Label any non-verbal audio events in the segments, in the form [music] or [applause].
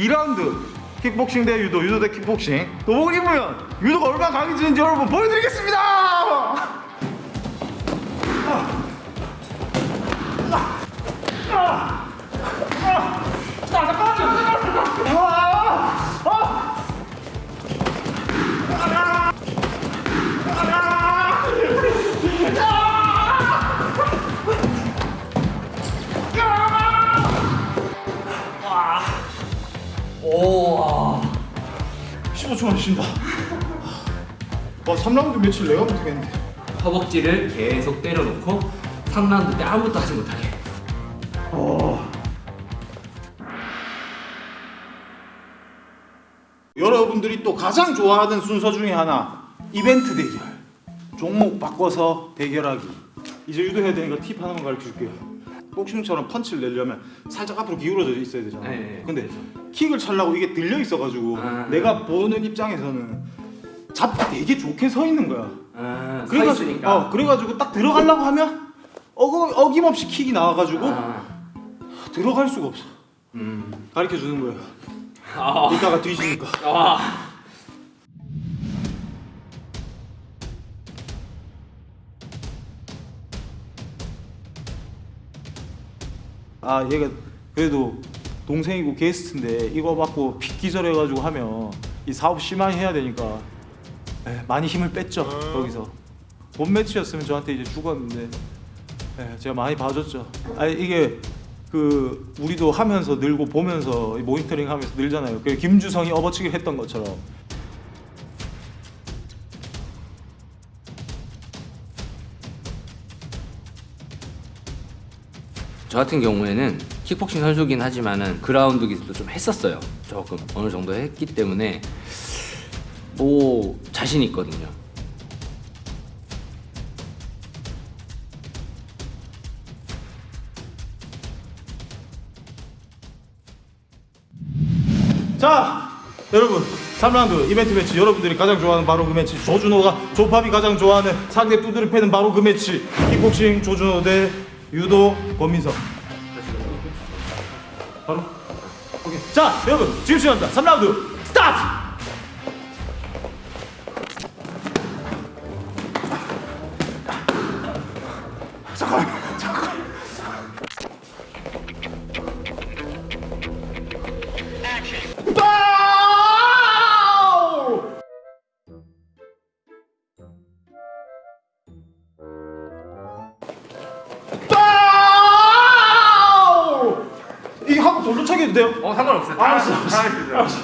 2라운드 킥복싱 대 유도, 유도 대 킥복싱. 도복 입으면 유도가 얼마나 강해지는지 여러분 보여드리겠습니다! 오. 15초만 쉰다. 와 3라운드 며칠 내가 못하겠는데. 허벅지를 계속 때려놓고 3라운드 때 아무것도 하지 못하게. 여러분들이 또 가장 좋아하는 순서 중에 하나 이벤트 대결. 종목 바꿔서 대결하기. 이제 유도해야 되니까 팁 하나만 가르쳐 줄게요 복싱처럼 펀치를 내려면 살짝 앞으로 기울어져 있어야 되잖아 네, 네. 근데 킥을 차려고 이게 들려 있어가지고 아. 내가 보는 입장에서는 잡기 되게 좋게 서 있는 거야 아, 서 그래가지고. 어, 그래가지고 딱 들어가려고 하면 어거, 어김없이 킥이 나와가지고 아. 들어갈 수가 없어 음. 가르쳐 주는 거예요 아. 이따가 뒤지니까 아. 아 얘가 그래도 동생이고 게스트인데 이거 받고 픽 기절해가지고 하면 이 사업 심하게 해야 되니까 에, 많이 힘을 뺐죠 거기서. 본 매치였으면 저한테 이제 죽었는데 에, 제가 많이 봐줬죠. 아 이게 그 우리도 하면서 늘고 보면서 이 모니터링 하면서 늘잖아요. 그 김주성이 업어치기를 했던 것처럼 저 같은 경우에는 킥복싱 선수긴 하지만은 그라운드 기술도 좀 했었어요. 조금 어느 정도 했기 때문에 뭐 자신 있거든요. 자 여러분 3라운드 이벤트 매치 여러분들이 가장 좋아하는 바로 그 매치 조준호가 조팝이 가장 좋아하는 상대 두드려 패는 바로 그 매치 킥복싱 조준호 대 유도 권민석. 바로? 오케이. 자 여러분 지금 시간입니다. 3라운드 스타트! 잠깐 잠 어 상관없어요. 알았어, 알았어. 알았어.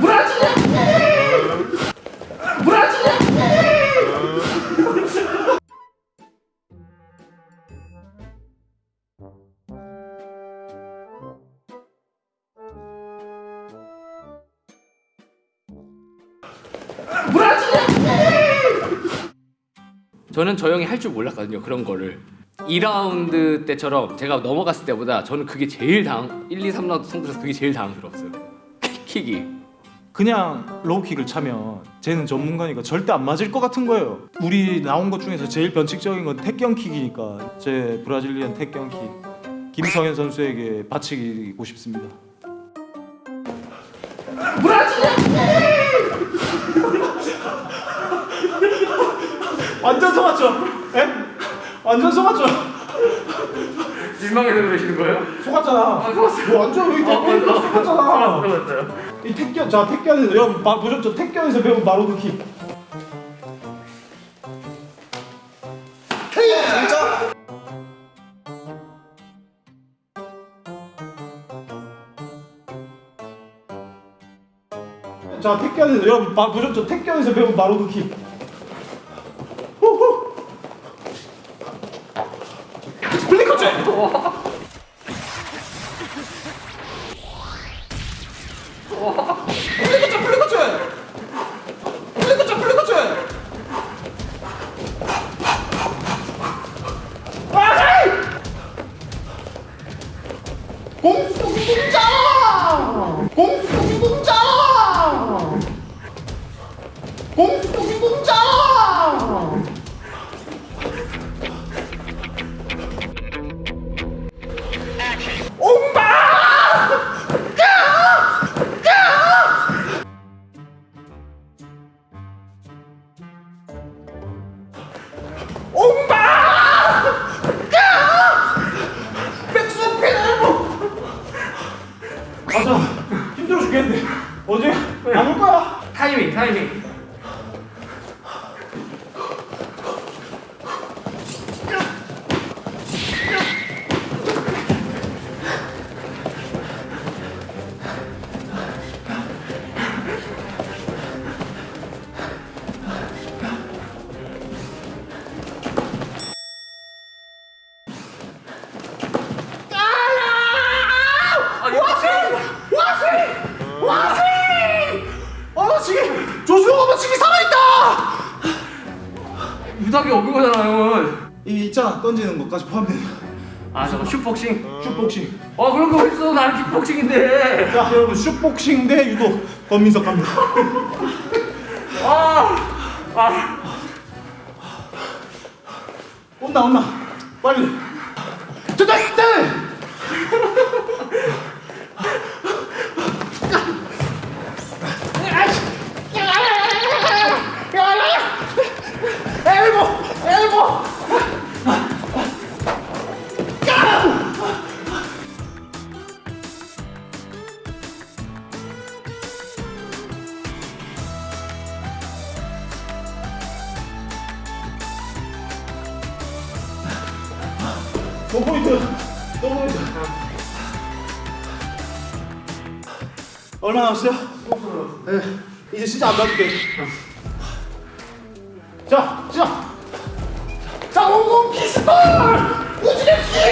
브라질! 브라질! 저는 저 형이 할 줄 몰랐거든요. 그런 거를. 2라운드 때처럼 제가 넘어갔을 때보다 저는 그게 제일 당 1, 2, 3라운드 승부에서 그게 제일 당황스러웠어요. 킥이. 그냥 로우킥을 차면 쟤는 전문가니까 절대 안 맞을 것 같은 거예요. 우리 나온 것 중에서 제일 변칙적인 건 택경킥이니까 제 브라질리언 택경킥 김성현 선수에게 바치고 싶습니다. [laughs] 완전 속았죠? 에? 완전 속았죠? 민망해서 그러시는 거예요? 속았잖아. 속았어요. 뭐 완전 여기 택견 속았잖아. 맞아요. 이 택견 자 택견에서 여러분 봐- 보셨죠? 택견에서 배운 킥. 자 택견에서 여러분 봐- 보셨죠? 택견에서 배운 킥. 어제 안 올 거야. 타이밍, 타이밍. 이 있잖아 던지는 것까지 포함된 아 저거 슛복싱? 슛복싱. 어 그런 거 있어. 나는 킥복싱인데. 자 여러분 슛복싱 대 유도 권민석 갑니다. 아 온나 온나 빨리. 저다 일 너 포인트 너 포인트 얼마 남았어요? 네 이제 진짜 안 받을게. 자 시작 자 원공 피스톨 우주의 킥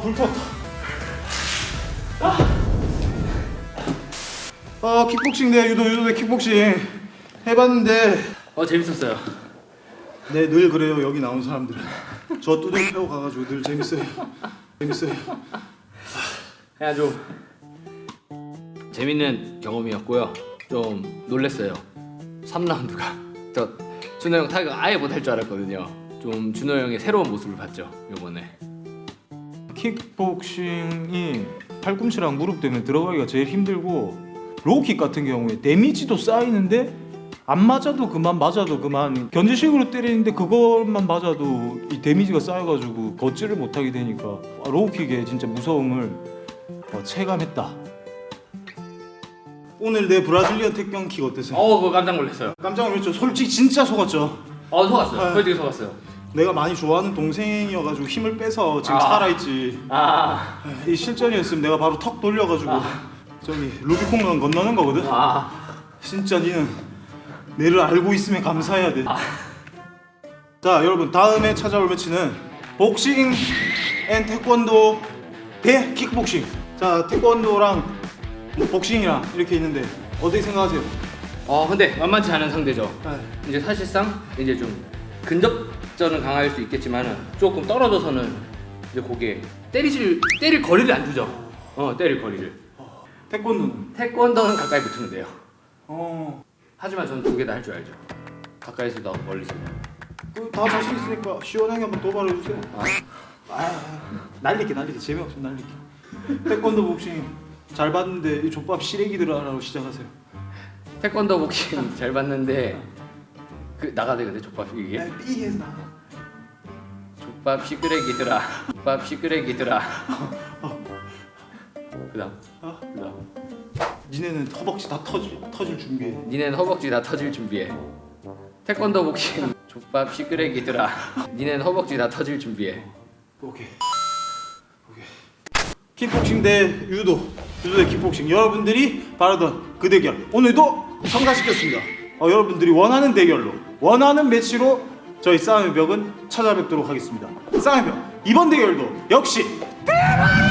어, 불 켰다. 아, 킥복싱 대 유도, 유도 대 킥복싱 해봤는데, 어 재밌었어요 네, 늘 그래요, 여기 나온 사람들은. 저 뚜껑 패고 가가지고 늘 재밌어요. 재밌어요. 그냥 좀 재밌는 경험이었고요. 좀 놀랬어요. 3라운드가 저 준호 형 타격 아예 못할 줄 알았거든요. 좀 준호 형의 새로운 모습을 봤죠 이번에. 킥복싱이 팔꿈치랑 무릎 때문에 들어가기가 제일 힘들고 로우킥 같은 경우에 데미지도 쌓이는데 안 맞아도 그만 맞아도 그만 견제식으로 때리는데 그것만 맞아도 이 데미지가 쌓여가지고 걷지를 못하게 되니까 로우킥의 진짜 무서움을 어, 체감했다 오늘 내 브라질리언 택견킥 어땠어요? 어 그거 깜짝 놀랐어요. 깜짝 놀랐죠? 솔직히 진짜 속았죠? 어 속았어요. 아. 솔직히 속았어요. 내가 많이 좋아하는 동생이어가지고 힘을 빼서 지금 아. 살아있지 아, 이 실전이었으면 내가 바로 턱 돌려가지고 저기 루비콘강 건너는 거거든. 아, 진짜 니는 내를 알고 있으면 감사해야 돼. 자 여러분 다음에 찾아올 매치는 복싱 and 태권도 대 킥복싱. 자 태권도랑 뭐 복싱이랑 이렇게 있는데 어떻게 생각하세요? 어 근데 만만치 않은 상대죠. 네. 이제 사실상 이제 좀 근접전은 강할 수 있겠지만은 조금 떨어져서는 이제 거기에 때리실 때릴 거리를 안 주죠. 어 때릴 거리를. 태권도는? 태권도는 가까이 붙으면 돼요. 어. 하지만 저는 두 개 다 할 줄 알죠. 가까이서도 하고 멀리서도. 그다 자신 있으니까 시원하게 한번 도발해 주세요. 아, 아, 날리기 날리기 재미없으면 날리기. 태권도 복싱 잘 봤는데 이 족밥 시래기들하라고 시작하세요. 태권도 복싱 잘 봤는데 그 나가대 근데 족밥 이게 야, 삐해서 나가. 족밥 시끄레기들아 족밥 시끄레기들아 그다음 어? 그다음 니네는 허벅지 다 터질 터질 준비해. 니넨 허벅지 다 터질 준비해 태권도 복싱 족밥 시끄레기들아 니넨 허벅지 다 터질 준비해 오케이. 오케이. 킥복싱 대 유도, 유도 대 킥복싱. 여러분들이 바라던 그 대결 오늘도 성사시켰습니다. 어, 여러분들이 원하는 대결로, 원하는 매치로 저희 싸움의 벽은 찾아뵙도록 하겠습니다. 싸움의 벽 이번 대결도 역시 대박!